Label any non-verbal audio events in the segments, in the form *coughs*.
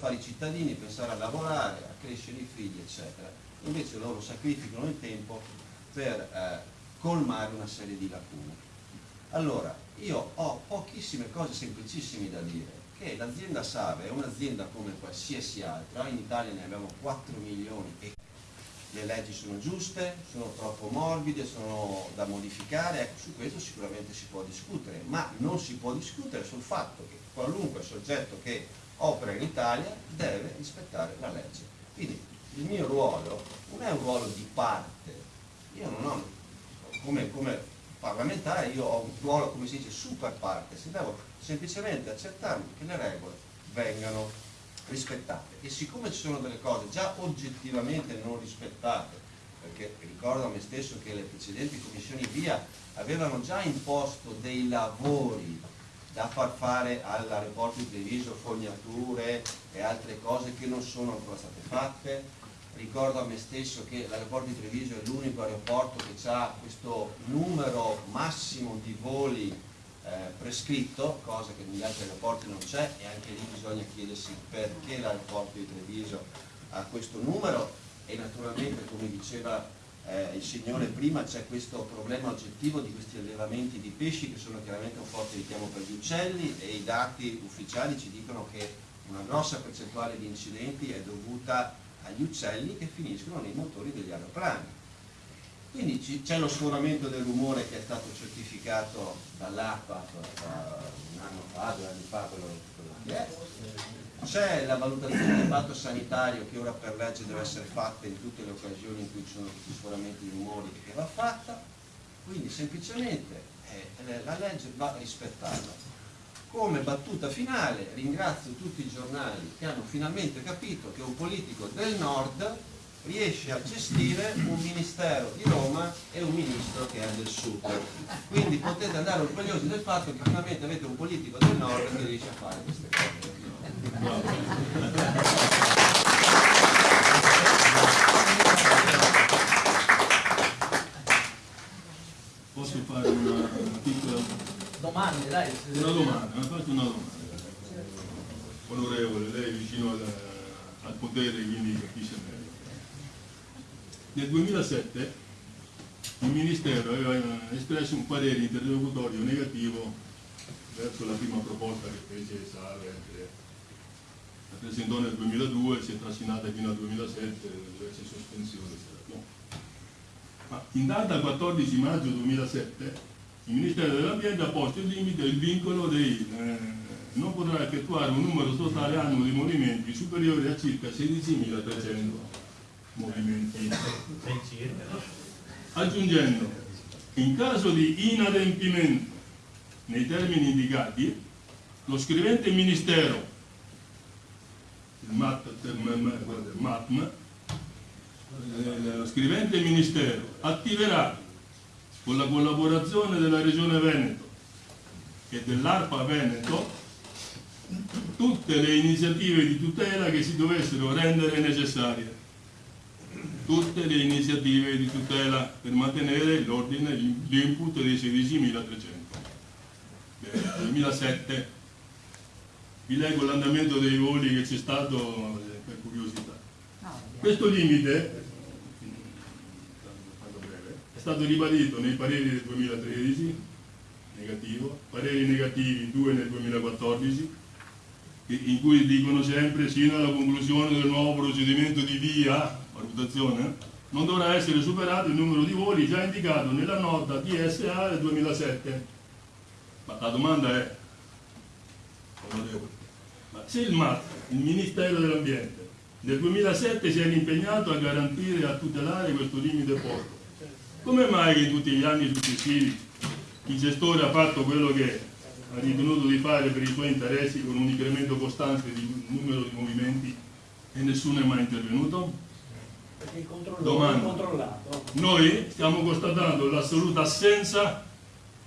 fare i cittadini, pensare a lavorare, a crescere i figli, eccetera. Invece loro sacrificano il tempo per eh, colmare una serie di lacune. Allora, io ho pochissime cose semplicissime da dire, che l'azienda Save è un'azienda come qualsiasi altra, in Italia ne abbiamo 4 milioni e le leggi sono giuste, sono troppo morbide, sono da modificare, ecco, su questo sicuramente si può discutere, ma non si può discutere sul fatto che qualunque soggetto che opera in Italia deve rispettare la legge. Quindi il mio ruolo non è un ruolo di parte, io non ho, come, come parlamentare, io ho un ruolo, come si dice, super parte, se devo semplicemente accettare che le regole vengano rispettate. E siccome ci sono delle cose già oggettivamente non rispettate, perché ricordo a me stesso che le precedenti commissioni VIA avevano già imposto dei lavori da far fare all'aeroporto di Treviso fognature e altre cose che non sono ancora state fatte. Ricordo a me stesso che l'aeroporto di Treviso è l'unico aeroporto che ha questo numero massimo di voli eh, prescritto, cosa che negli altri aeroporti non c'è e anche lì bisogna chiedersi perché l'aeroporto di Treviso ha questo numero e naturalmente come diceva eh, il Signore prima c'è questo problema oggettivo di questi allevamenti di pesci che sono chiaramente un forte richiamo per gli uccelli e i dati ufficiali ci dicono che una grossa percentuale di incidenti è dovuta agli uccelli che finiscono nei motori degli aeroplani. Quindi c'è lo sforamento del rumore che è stato certificato dall'APA un anno fa, due anni fa, quello, quello che è c'è la valutazione di impatto sanitario che ora per legge deve essere fatta in tutte le occasioni in cui ci sono questi sforamenti di rumori che va fatta, quindi semplicemente eh, la legge va rispettata. Come battuta finale ringrazio tutti i giornali che hanno finalmente capito che un politico del nord riesce a gestire un ministero di Roma e un ministro che è del sud. Quindi potete andare orgogliosi del fatto che finalmente avete un politico del nord che riesce a fare queste cose. Posso fare una, piccola domanda, dai. Una domanda, faccio una domanda. Onorevole, lei è vicino al, al potere, quindi capisce meglio. Nel 2007 il Ministero aveva espresso un parere interlocutorio negativo verso la prima proposta che fece Sale la presentò nel 2002, si è trascinata fino al 2007, diverse sospensioni. No. Ma in data 14 maggio 2007 il Ministero dell'Ambiente ha posto il limite il vincolo dei eh, non potrà effettuare un numero totale annuo di movimenti superiore a circa 16.300 movimenti. Aggiungendo, in caso di inadempimento nei termini indicati, lo scrivente Ministero MATM, lo scrivente Ministero attiverà con la collaborazione della Regione Veneto e dell'ARPA Veneto tutte le iniziative di tutela che si dovessero rendere necessarie. Tutte le iniziative di tutela per mantenere l'ordine, l'input dei 16.300 del 2007 vi leggo l'andamento dei voli che c'è stato eh, per curiosità. Questo limite è stato ribadito nei pareri del 2013, negativo, pareri negativi due nel 2014, in cui dicono sempre sino alla conclusione del nuovo procedimento di via, valutazione, non dovrà essere superato il numero di voli già indicato nella nota DSA del 2007. Ma la domanda è, onorevole, se il Ministero dell'Ambiente, nel 2007 si era impegnato a garantire e a tutelare questo limite posto, come mai che in tutti gli anni successivi il gestore ha fatto quello che ha ritenuto di fare per i suoi interessi con un incremento costante di numero di movimenti e nessuno è mai intervenuto? Controllato. Noi stiamo constatando l'assoluta assenza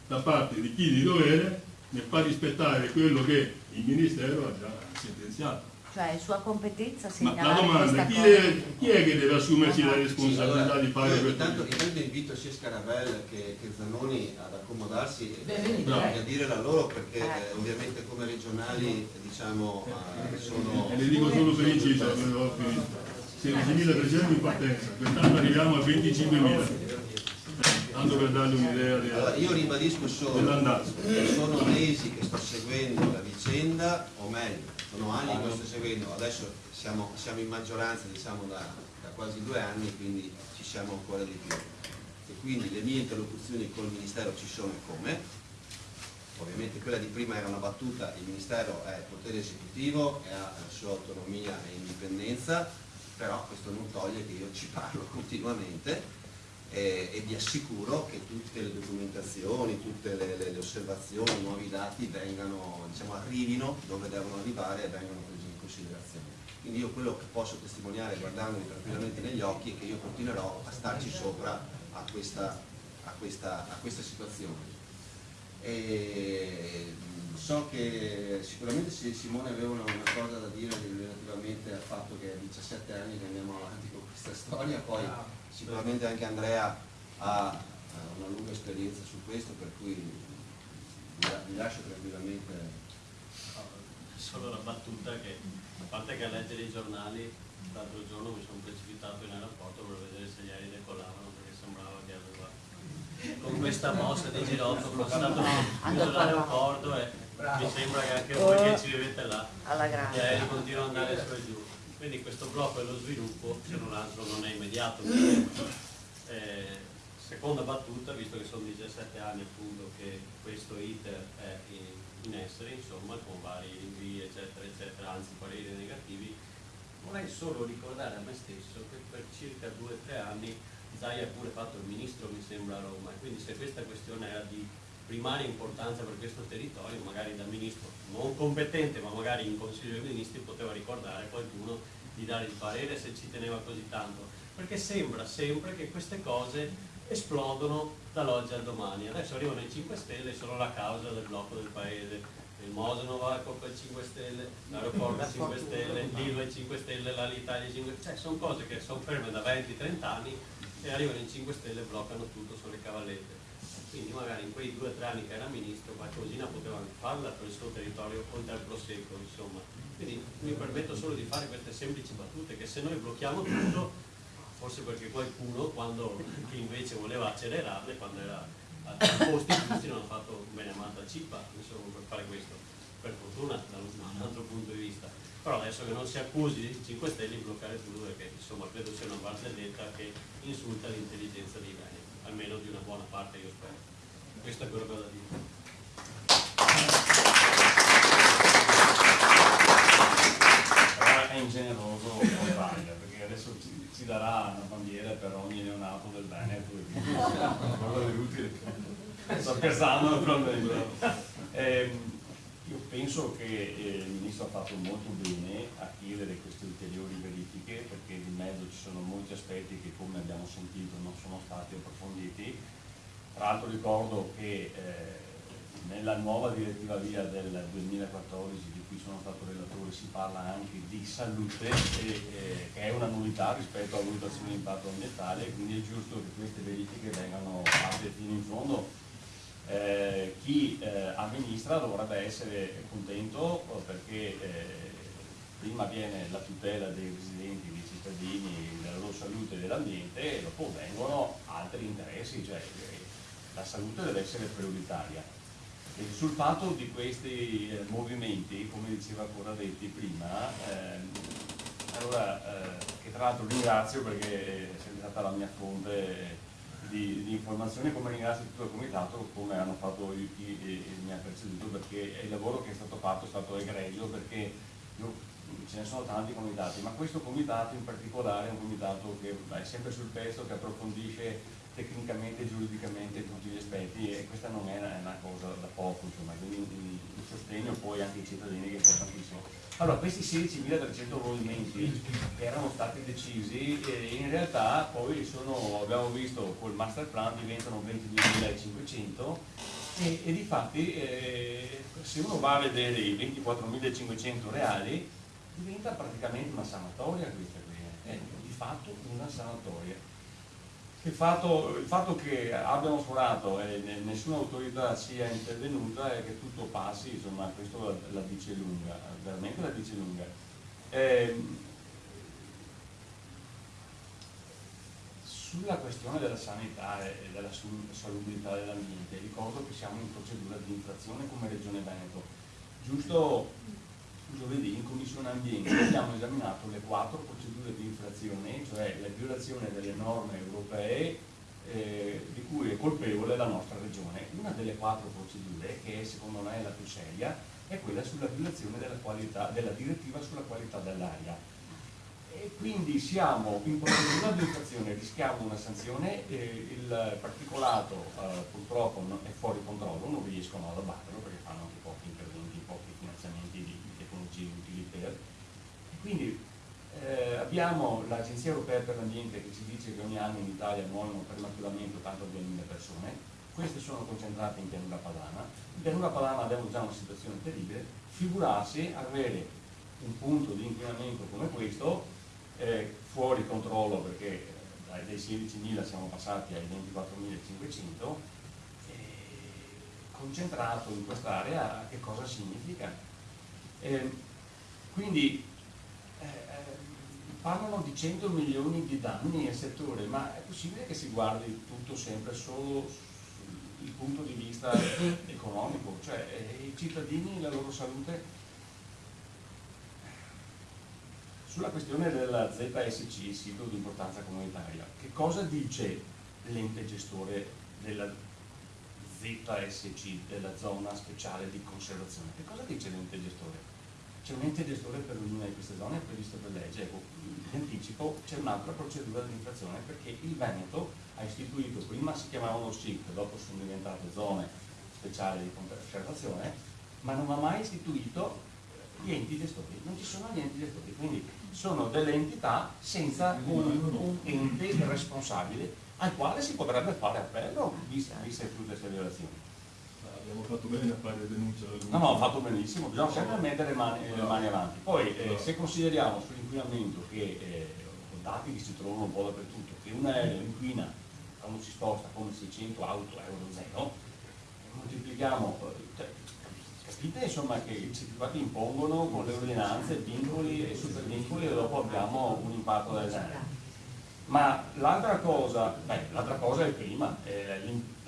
da parte di chi di dovere nel far rispettare quello che il Ministero ha già sentenziato. Cioè, sua competenza Ma la segnalare domanda, chi è, chi è che deve assumersi la responsabilità allora, di fare questo? intanto, intanto invito sia Scarabella che, che Zanoni ad accomodarsi e Benvenuti, e eh. a dire la loro perché Eh. eh, ovviamente come regionali diciamo eh, sono E le dico solo per inciso, ho finito. 16.300 in partenza, quest'anno arriviamo a 25.000. Tanto per dargli un'idea allora del- io ribadisco solo sono mesi che sto seguendo la vicenda o meglio sono anni che lo sto seguendo adesso siamo, siamo in maggioranza diciamo da, da quasi due anni quindi ci siamo ancora di più. E quindi le mie interlocuzioni col ministero ci sono e come? Ovviamente quella di prima era una battuta il ministero è potere esecutivo e ha la sua autonomia e indipendenza però questo non toglie che io ci parlo *laughs* continuamente e, e vi assicuro che tutte le documentazioni, tutte le, le- le osservazioni, i nuovi dati vengano, diciamo, arrivino dove devono arrivare e vengano presi in considerazione. Quindi io quello che posso testimoniare guardandomi tranquillamente negli occhi è che io continuerò a starci sopra a questa, a questa, a questa situazione. E mh, so che sicuramente Simone aveva una, cosa da dire relativamente al fatto che è 17 anni che andiamo avanti con questa storia, poi sicuramente anche Andrea ha ha una lunga esperienza su questo, per cui vi, la- vi lascio tranquillamente. Solo la battuta che, a parte che a leggere i giornali, l'altro giorno mi sono precipitato in aeroporto per vedere se gli aerei decollavano perché sembrava che aveva con questa mossa di girotto chiuso l'aeroporto e mi sembra che anche voi che ci vivete là gli aerei continuano ad andare su e giù. Quindi questo blocco dello sviluppo, se non altro, non è immediato. perché, *coughs* eh, seconda battuta, visto che sono 17 anni appunto che questo iter è in, in essere, insomma, con vari rinvii, eccetera, eccetera, anzi pareri negativi, vorrei solo ricordare a me stesso che per circa 2-3 anni Zai ha pure fatto il ministro, mi sembra, a Roma, e quindi se questa questione era di primaria importanza per questo territorio, magari da ministro non competente, ma magari in Consiglio dei Ministri poteva ricordare qualcuno di dare il parere se ci teneva così tanto, perché sembra sempre che queste cose esplodono dall'oggi al domani. Adesso arrivano i 5 Stelle e sono la causa del blocco del paese. Il Moseno va a colpa dei 5 Stelle, l'aeroporto 5 Stelle, l'Ilva 5 Stelle, l'Alitalia 5 Stelle, cioè sono cose che sono ferme da 20-30 anni e arrivano i 5 Stelle e bloccano tutto sulle cavallette. Quindi magari in quei due o tre anni che era ministro qualcosina poteva farla per il suo territorio oltre al prosecco, insomma. Quindi mi permetto solo di fare queste semplici battute che se noi blocchiamo tutto, forse perché qualcuno quando che invece voleva accelerarle, quando era a posti giusti non ha fatto bene amata cippa, insomma, per fare questo. Per fortuna da un altro punto di vista. Però adesso che non si accusi i 5 Stelle di bloccare tutto perché insomma credo sia una barzelletta che insulta l'intelligenza dei beni, almeno di una buona parte io spero. Questo è quello che ho da dire. Però è ingeneroso Montagna, perché adesso ci, ci darà una bandiera per ogni neonato del Veneto quindi quello è utile. Sto scherzando naturalmente. Ehm, io penso che eh, il Ministro ha fatto molto bene a chiedere queste ulteriori verifiche perché di mezzo ci sono molti aspetti che come abbiamo sentito sono stati approfonditi. Tra l'altro ricordo che eh, nella nuova direttiva via del 2014 di cui sono stato relatore si parla anche di salute, e, eh, che è una novità rispetto alla valutazione di impatto ambientale, quindi è giusto che queste verifiche vengano fatte fino in fondo. Eh, chi eh, amministra dovrebbe essere contento eh, perché eh, prima viene la tutela dei residenti, dei cittadini, della loro salute dell'ambiente e dopo vengono altri interessi, cioè eh, la salute deve essere prioritaria. Sul fatto di questi eh, movimenti, come diceva Corradetti prima, ehm, allora, eh, che tra l'altro ringrazio perché è stata la mia fonte di, di informazioni, come ringrazio tutto il comitato, come hanno fatto i, i, i- mi ha preceduto, perché il lavoro che è stato fatto è stato egregio, perché io- ce ne sono tanti comitati, ma questo comitato in particolare è un comitato che è sempre sul pezzo, che approfondisce tecnicamente e giuridicamente tutti gli aspetti e questa non è una, cosa da poco, insomma, quindi un sostegno poi anche ai cittadini che è importantissimo. Allora, questi 16.300 movimenti erano stati decisi, in realtà poi sono, abbiamo visto col master plan diventano 22.500 e, e di fatti eh, se uno va a vedere i 24.500 reali diventa praticamente una sanatoria questa qui, eh. è di fatto una sanatoria. Il fatto, il fatto che abbiamo sforato e nessuna autorità sia intervenuta e che tutto passi, insomma questo la, la dice lunga, veramente la dice lunga. Eh, sulla questione della sanità e della salubrità dell'ambiente, ricordo che siamo in procedura di infrazione come Regione Veneto. Giusto giovedì in Commissione Ambiente abbiamo esaminato le quattro procedure di infrazione, cioè la violazione delle norme europee eh, di cui è colpevole la nostra regione. Una delle quattro procedure, che secondo me è la più seria, è quella sulla violazione della, qualità, della direttiva sulla qualità dell'aria. Quindi siamo in procedura di infrazione, rischiamo una sanzione, eh, il particolato eh, purtroppo è fuori controllo, non riescono ad abbatterlo perché fanno anche pochi interventi, pochi finanziamenti di tecnologie utili per. Quindi eh, abbiamo l'Agenzia Europea per l'Ambiente che ci dice che ogni anno in Italia muoiono prematuramente 82.000 persone, queste sono concentrate in pianura padana, in pianura padana abbiamo già una situazione terribile, figurarsi avere un punto di inquinamento come questo eh, fuori controllo perché eh, dai 16.000 siamo passati ai 24.500 eh, concentrato in quest'area che cosa significa? Eh, quindi eh, eh, parlano di 100 milioni di danni al settore, ma è possibile che si guardi tutto sempre solo sul punto di vista *coughs* economico? Cioè eh, i cittadini, la loro salute sulla questione della ZSC, sito di importanza comunitaria, che cosa dice l'ente gestore della ZSC, della zona speciale di conservazione? Che cosa dice l'ente gestore? C'è un ente gestore per ognuna di queste zone, è previsto per legge, ecco, in anticipo c'è un'altra procedura di infrazione perché il Veneto ha istituito, prima si chiamavano SIC, dopo sono diventate zone speciali di conservazione, ma non ha mai istituito gli enti gestori, non ci sono gli enti gestori, quindi sono delle entità senza un, un ente responsabile al quale si potrebbe fare appello viste, tutte queste violazioni abbiamo fatto bene a fare denuncia. No, no, ha fatto benissimo, bisogna sempre mettere le mani, le mani avanti. Poi eh, se consideriamo sull'inquinamento che eh, dati che si trovano un po' dappertutto, che un aereo inquina quando si sposta come 600 auto euro zero, moltiplichiamo, cioè, capite insomma che i certificati impongono con le ordinanze vincoli e supervincoli e dopo abbiamo un impatto del genere. Ma l'altra cosa, l'altra cosa è il clima, eh,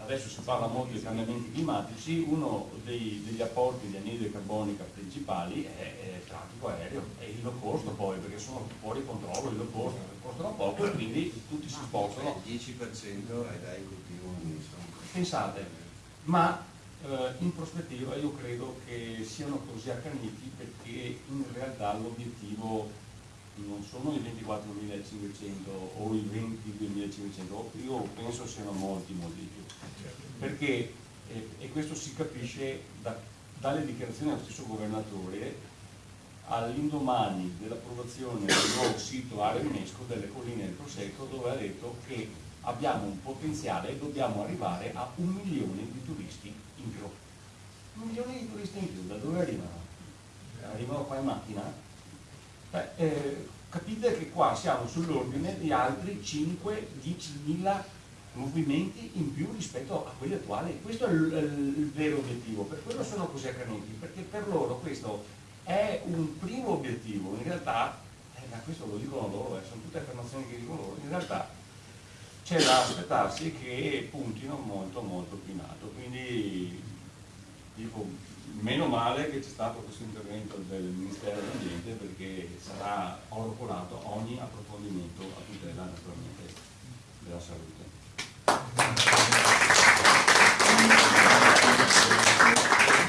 adesso si parla molto di cambiamenti climatici, uno dei, degli apporti di anidride carbonica principali è, è, il traffico aereo e il low cost poi, perché sono fuori controllo, il low cost costano poco e quindi tutti si spostano. Il 10% è dai continuo. Pensate, ma eh, in prospettiva io credo che siano così accaniti perché in realtà l'obiettivo non sono i 24.500 o i 22.500, io penso siano molti, molti più, perché, eh, e questo si capisce da, dalle dichiarazioni dello stesso governatore all'indomani dell'approvazione del nuovo sito area UNESCO delle colline del Prosecco dove ha detto che abbiamo un potenziale e dobbiamo arrivare a un milione di turisti in più. Un milione di turisti in più, da dove arrivano? Arrivano qua in macchina? Beh, eh, capite che qua siamo sull'ordine di altri 5-10 mila movimenti in più rispetto a quelli attuali. Questo è il, il, vero obiettivo, per quello sono così accaniti, perché per loro questo è un primo obiettivo, in realtà, eh, ma questo lo dicono loro, eh, sono tutte affermazioni che dicono loro, in realtà c'è da aspettarsi che puntino molto molto più in alto, quindi dico meno male che c'è stato questo intervento del Ministero dell'Ambiente perché sarà oro ogni approfondimento a tutela naturalmente della salute.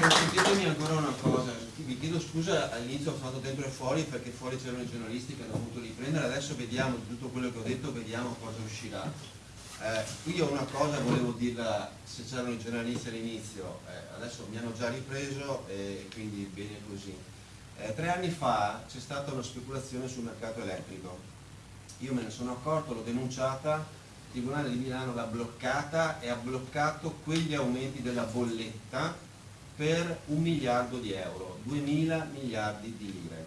Consentitemi ancora una cosa, vi chiedo scusa all'inizio ho fatto sempre fuori perché fuori c'erano i giornalisti che hanno avuto riprendere, adesso vediamo tutto quello che ho detto, vediamo cosa uscirà. Eh, io una cosa volevo dirla se c'erano i giornalisti all'inizio, eh, adesso mi hanno già ripreso e quindi bene così. Eh, tre anni fa c'è stata una speculazione sul mercato elettrico, io me ne sono accorto, l'ho denunciata, il Tribunale di Milano l'ha bloccata e ha bloccato quegli aumenti della bolletta per un miliardo di euro, 2 mila miliardi di lire.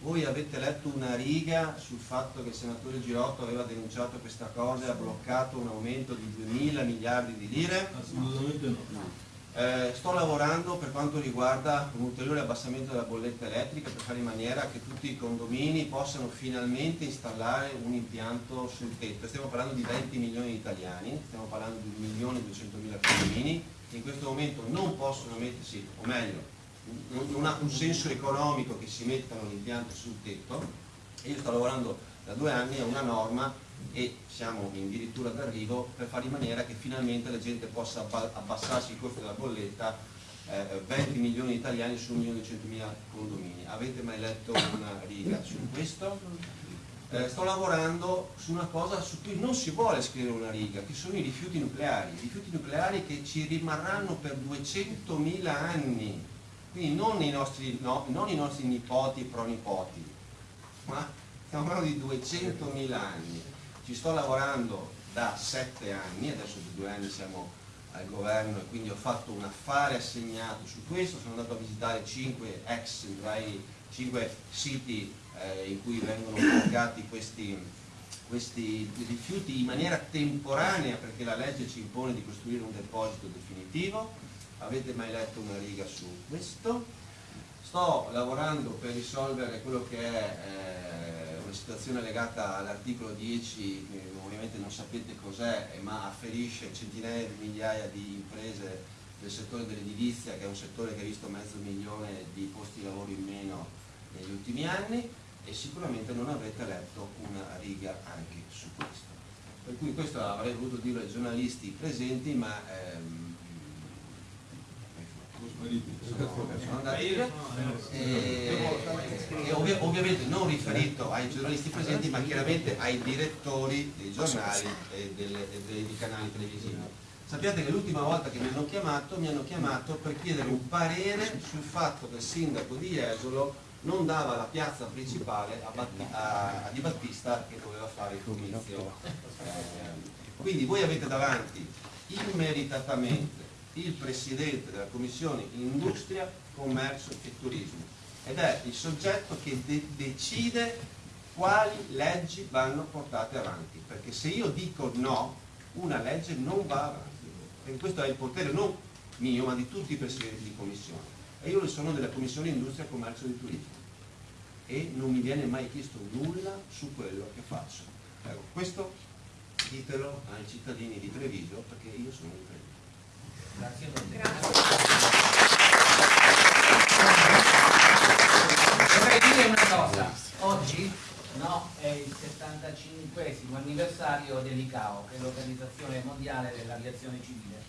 Voi avete letto una riga sul fatto che il senatore Girotto aveva denunciato questa cosa e ha bloccato un aumento di 2 miliardi di lire? Assolutamente no. Eh, sto lavorando per quanto riguarda un ulteriore abbassamento della bolletta elettrica per fare in maniera che tutti i condomini possano finalmente installare un impianto sul tetto. Stiamo parlando di 20 milioni di italiani, stiamo parlando di 1 milione e 200 mila condomini che in questo momento non possono mettersi, o meglio, non ha un senso economico che si mettano l'impianto sul tetto io sto lavorando da due anni a una norma e siamo addirittura d'arrivo per fare in maniera che finalmente la gente possa abbassarsi il costo della bolletta eh, 20 milioni di italiani su 1 milione e 100 mila condomini. Avete mai letto una riga su questo? Eh, sto lavorando su una cosa su cui non si vuole scrivere una riga, che sono i rifiuti nucleari, i rifiuti nucleari che ci rimarranno per 200.000 anni quindi non i nostri, no, non i nostri nipoti pronipoti, ma stiamo parlando di 200.000 anni. Ci sto lavorando da sette anni, adesso da due anni siamo al governo e quindi ho fatto un affare assegnato su questo, sono andato a visitare cinque ex, cinque siti eh, in cui vengono collocati questi, questi rifiuti in maniera temporanea perché la legge ci impone di costruire un deposito definitivo avete mai letto una riga su questo? Sto lavorando per risolvere quello che è eh, una situazione legata all'articolo 10, che ovviamente non sapete cos'è, ma afferisce centinaia di migliaia di imprese del settore dell'edilizia, che è un settore che ha visto mezzo milione di posti di lavoro in meno negli ultimi anni e sicuramente non avete letto una riga anche su questo. Per cui questo avrei voluto dire ai giornalisti presenti, ma ehm, e, e ovvi ovviamente non riferito ai giornalisti presenti ma chiaramente ai direttori dei giornali e, delle, e dei canali televisivi. Sappiate che l'ultima volta che mi hanno chiamato, mi hanno chiamato per chiedere un parere sul fatto che il sindaco di Jesolo non dava la piazza principale a, Batti, a, a Di Battista che doveva fare il comizio. Eh, quindi voi avete davanti immeritatamente il presidente della commissione industria, commercio e turismo ed è il soggetto che de decide quali leggi vanno portate avanti perché se io dico no una legge non va avanti. Perché questo è il potere non mio ma di tutti i presidenti di commissione. E io sono della commissione industria, commercio e turismo. E non mi viene mai chiesto nulla su quello che faccio. Ecco, questo ditelo ai cittadini di Treviso perché io sono di Treviso Grazie Vorrei dire una cosa, oggi no, è il 75 anniversario dell'ICAO, che è l'Organizzazione Mondiale dell'Aviazione Civile,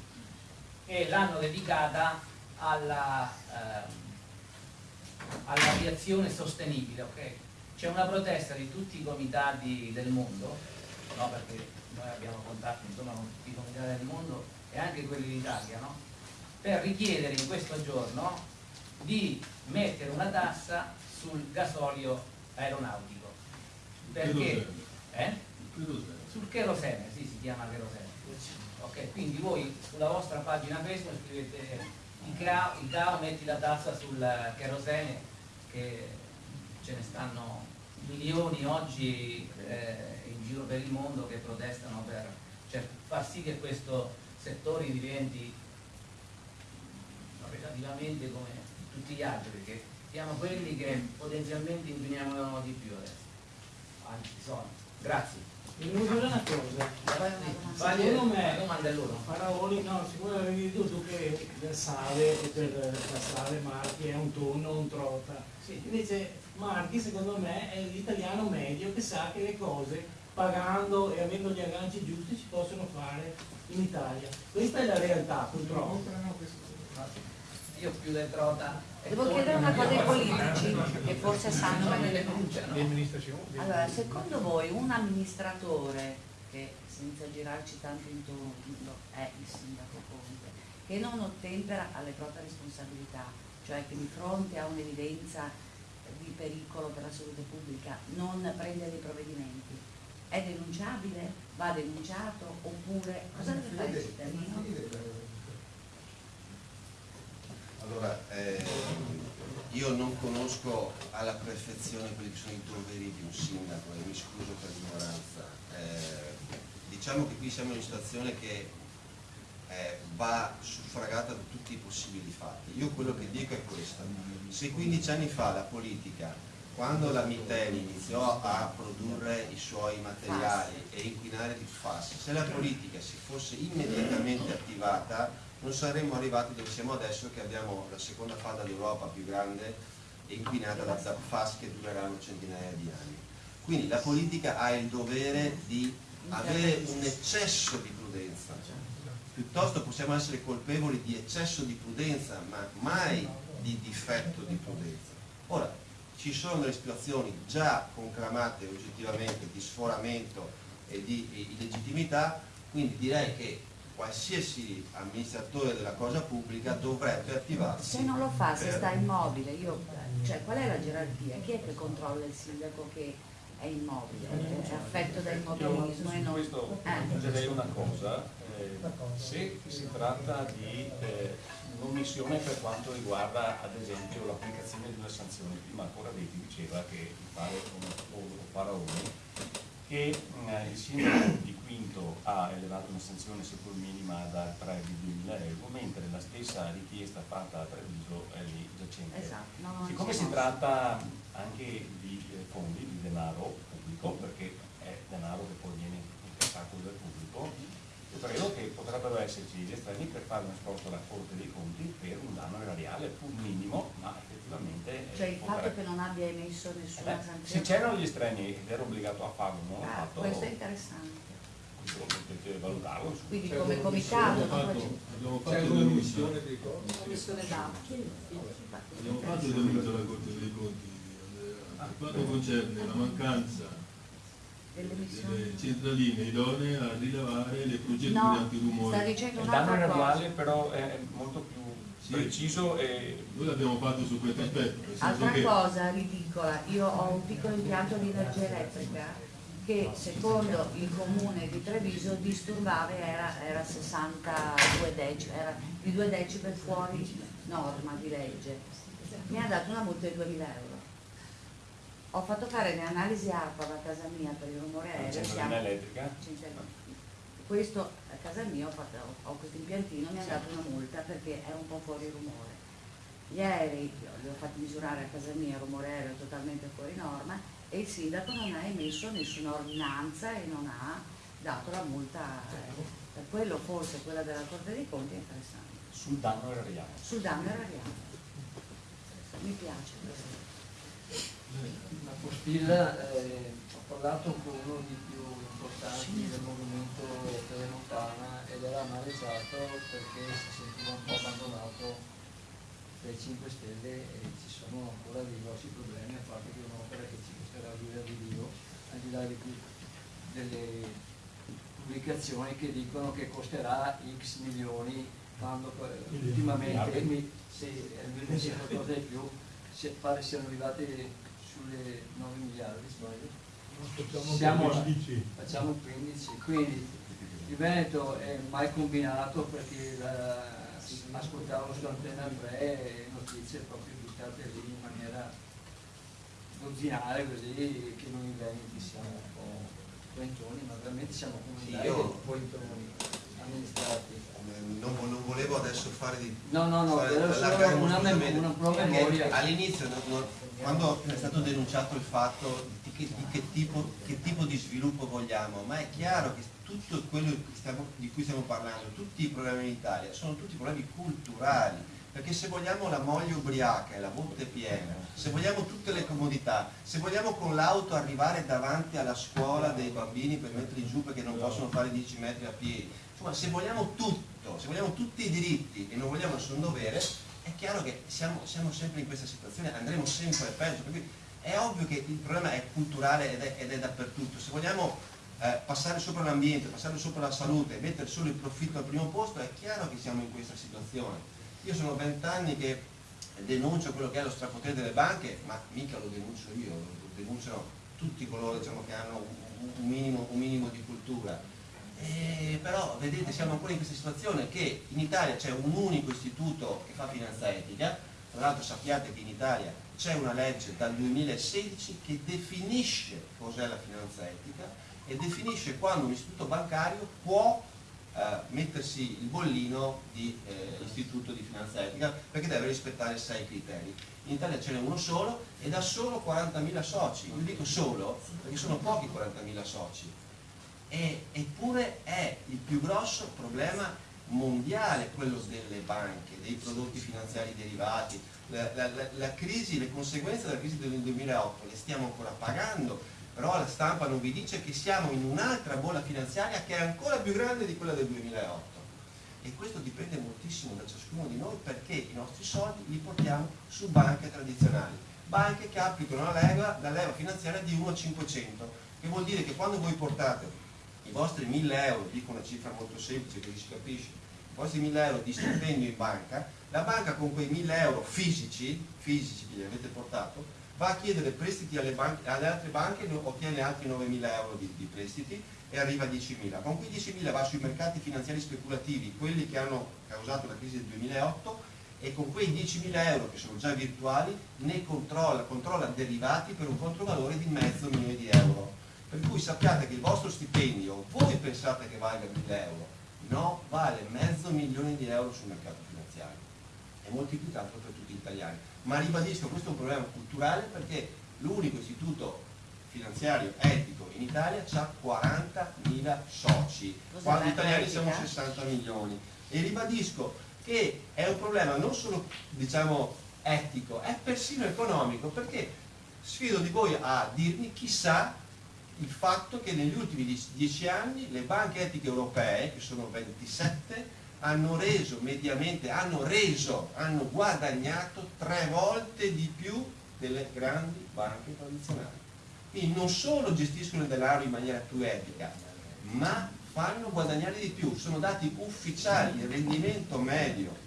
e l'hanno dedicata ehm, all'aviazione all sostenibile. Okay? C'è una protesta di tutti i comitati del mondo, no, perché noi abbiamo contatti insomma, con tutti i comitati del mondo, e anche quelli d'Italia, no? per richiedere in questo giorno di mettere una tassa sul gasolio aeronautico. Perché? Eh? Sul cherosene, sì, si chiama cherosene. Ok, quindi voi sulla vostra pagina Facebook scrivete il CAO, il CAO metti la tassa sul cherosene che ce ne stanno milioni oggi eh, in giro per il mondo che protestano per cioè, far sì che questo settori diventi relativamente come tutti gli altri, perché siamo quelli che potenzialmente inquiniamo di più adesso. Anzi, sono. Grazie. Mi dire una cosa, secondo me Faraoni, no, siccome avevi detto tu che la sale per passare Marchi è un tonno, un trota. Sì. Invece Marchi secondo me è l'italiano medio che sa che le cose pagando e avendo gli agganci giusti si possono fare in Italia. Questa è la realtà purtroppo. Io più del trota. Devo chiedere una cosa ai politici che forse sanno meglio le Allora, secondo voi un amministratore che senza girarci tanto intorno è il sindaco Conte, che non ottempera alle proprie responsabilità, cioè che di fronte a un'evidenza di pericolo per la salute pubblica non prende dei provvedimenti, è denunciabile? Va denunciato? Oppure cosa deve fare il cittadino? Allora, eh, io non conosco alla perfezione quelli che sono i doveri di un sindaco e mi scuso per l'ignoranza. Eh, diciamo che qui siamo in una situazione che eh, va suffragata da tutti i possibili fatti. Io quello che dico è questo, se 15 anni fa la politica, quando la Miteni iniziò a produrre i suoi materiali e inquinare di FAS, se la politica si fosse immediatamente attivata non saremmo arrivati dove siamo adesso che abbiamo la seconda falda d'Europa più grande e inquinata da FAS che dureranno centinaia di anni. Quindi la politica ha il dovere di avere un eccesso di prudenza, piuttosto possiamo essere colpevoli di eccesso di prudenza, ma mai di difetto di prudenza. Ora, ci sono delle situazioni già conclamate oggettivamente di sforamento e di illegittimità, quindi direi che qualsiasi amministratore della cosa pubblica dovrebbe attivarsi. Se non lo fa, se sta immobile, io, cioè, qual è la gerarchia? Chi è che controlla il sindaco che è immobile, è affetto da immobilismo e non... Questo aggiungerei una cosa, eh, se si tratta di eh, un'omissione per quanto riguarda ad esempio l'applicazione di una sanzione, prima ancora Detti diceva che o Faraone che eh, il sindaco di Quinto ha elevato una sanzione seppur minima da 3 di 2.000 euro, mentre la stessa richiesta fatta a Treviso è lì giacente. Esatto, no, Siccome si tratta anche di eh, fondi, di denaro pubblico, perché è denaro che poi viene incassato dal pubblico, credo che potrebbero esserci gli estremi per fare un sforzo alla Corte dei Conti per un danno erariale, pur minimo, ma effettivamente... Cioè il fatto che non abbia emesso nessuna eh, sanzione... Se c'erano gli estremi ed era obbligato a farlo, non l'ha ah, fatto... Questo è interessante. Potete valutarlo. Quindi cioè, come comitato... Abbiamo fatto la missione dei conti. Commissione. Abbiamo fatto il denuncio alla Corte dei Conti. Per quanto concerne la mancanza delle centraline idonee a rilevare le procedure no, antirumore. Sta dicendo il danno erariale però è molto più sì. preciso e... Noi l'abbiamo fatto su questo aspetto. Altra che... cosa ridicola, io ho un piccolo impianto di energia elettrica che secondo il comune di Treviso disturbava era, era 62 decibel, era di 2 decibel fuori norma di legge. Mi ha dato una multa di 2000 euro ho fatto fare le analisi ARPA a casa mia per il rumore aereo. Siamo... elettrica? Questo a casa mia ho, fatto, ho questo impiantino, mi ha dato una multa perché è un po' fuori rumore. Gli aerei li ho fatti misurare a casa mia, il rumore aereo totalmente fuori norma e il sindaco non ha emesso nessuna ordinanza e non ha dato la multa. Eh, per quello forse quella della Corte dei Conti è interessante. Sul danno erariale. Sul danno erariale. Mi piace questo la postilla eh, ho parlato con uno dei più importanti del movimento Telemontana ed era amareggiato perché si sentiva un po' abbandonato dai 5 Stelle e ci sono ancora dei grossi problemi a parte che un'opera che ci costerà l'ira di Dio al di là di delle pubblicazioni che dicono che costerà x milioni quando ultimamente mi, se, sì, qualcosa di più pare siano arrivati sulle 9 miliardi, sbaglio? Siamo, facciamo 15, quindi il Veneto è mai combinato perché la, ascoltavo su Antena 3 notizie proprio buttate lì in maniera dozzinale così che noi in Veneti siamo un po' pointoni, ma veramente siamo comunitari sì, pointoni amministrati. Non, non, volevo adesso fare di no no no fare, una, una, una, una memoria. all'inizio quando è stato denunciato il fatto di che, di che, tipo, che tipo, di sviluppo vogliamo, ma è chiaro che tutto quello stiamo, di cui stiamo parlando, tutti i problemi in Italia, sono tutti problemi culturali, perché se vogliamo la moglie ubriaca e la botte piena, se vogliamo tutte le comodità, se vogliamo con l'auto arrivare davanti alla scuola dei bambini per metterli giù perché non possono fare 10 metri a piedi, insomma se vogliamo tutto, se vogliamo tutti i diritti e non vogliamo nessun dovere, è chiaro che siamo, siamo, sempre in questa situazione, andremo sempre peggio, per è ovvio che il problema è culturale ed è, ed è dappertutto, se vogliamo eh, passare sopra l'ambiente, passare sopra la salute, mettere solo il profitto al primo posto, è chiaro che siamo in questa situazione. Io sono vent'anni che denuncio quello che è lo strapotere delle banche, ma mica lo denuncio io, lo denunciano tutti coloro diciamo, che hanno un minimo, un minimo di cultura. Eh, però vedete siamo ancora in questa situazione che in Italia c'è un unico istituto che fa finanza etica, tra l'altro sappiate che in Italia c'è una legge dal 2016 che definisce cos'è la finanza etica e definisce quando un istituto bancario può eh, mettersi il bollino di eh, istituto di finanza etica perché deve rispettare sei criteri. In Italia ce n'è uno solo ed ha solo 40.000 soci, io dico solo perché sono pochi 40.000 soci, e, eppure è il più grosso problema mondiale quello delle banche, dei prodotti finanziari derivati, la, la, la, crisi, le conseguenze della crisi del 2008 le stiamo ancora pagando, però la stampa non vi dice che siamo in un'altra bolla finanziaria che è ancora più grande di quella del 2008 e questo dipende moltissimo da ciascuno di noi perché i nostri soldi li portiamo su banche tradizionali, banche che applicano la leva, la leva finanziaria di 1 a 500, che vuol dire che quando voi portate i vostri 1000 euro, dico una cifra molto semplice che si capisce, i vostri 1000 euro di stipendio in banca, la banca con quei 1000 euro fisici, fisici che gli avete portato, va a chiedere prestiti alle, banche, alle altre banche ottiene altri 9.000 euro di, di, prestiti e arriva a 10.000. Con quei 10.000 va sui mercati finanziari speculativi, quelli che hanno causato la crisi del 2008, e con quei 10.000 euro che sono già virtuali ne controlla, controlla derivati per un controvalore di mezzo milione di euro per cui sappiate che il vostro stipendio, voi pensate che valga 1000 euro, no, vale mezzo milione di euro sul mercato finanziario, è moltiplicato per tutti gli italiani. Ma ribadisco, questo è un problema culturale perché l'unico istituto finanziario etico in Italia ha 40.000 soci, quando gli italiani siamo 60 milioni. E ribadisco che è un problema non solo diciamo, etico, è persino economico, perché sfido di voi a dirmi chissà il fatto che negli ultimi dieci anni le banche etiche europee, che sono 27, hanno reso mediamente, hanno reso, hanno guadagnato tre volte di più delle grandi banche tradizionali. Quindi non solo gestiscono il denaro in maniera più etica, ma fanno guadagnare di più. Sono dati ufficiali, il rendimento medio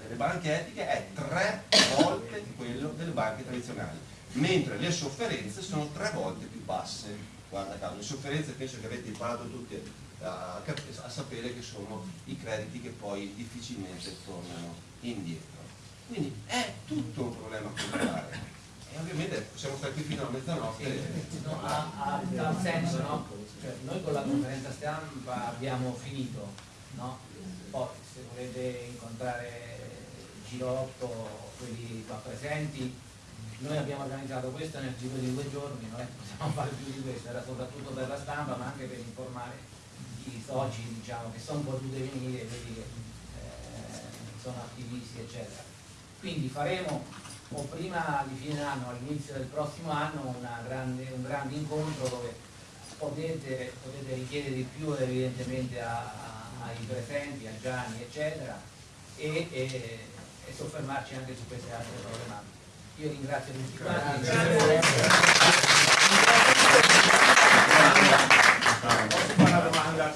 delle banche etiche è tre volte quello delle banche tradizionali, mentre le sofferenze sono tre volte più basse guarda caso, le sofferenze penso che avete imparato tutti a, a, sapere che sono i crediti che poi difficilmente tornano indietro. Quindi è tutto un problema culturale e ovviamente possiamo stare qui fino a mezzanotte. Sì, no, ha, ha, ha senso, no? Cioè, noi con la conferenza stampa abbiamo finito, no? Poi se volete incontrare Girotto, quelli qua presenti, noi abbiamo organizzato questo nel giro di due giorni, non è che possiamo *laughs* fare più di questo, era soprattutto per la stampa ma anche per informare i soci diciamo, che sono potuti venire, vedi che eh, sono attivisti eccetera. Quindi faremo o prima di fine anno, all'inizio del prossimo anno, grande, un grande incontro dove potete, potete, richiedere di più evidentemente a, a, ai presenti, a Gianni eccetera e, e, e soffermarci anche su queste altre problematiche. Io ringrazio tutti quanti. Posso fare una domanda?